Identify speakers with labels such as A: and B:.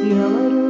A: Yellow.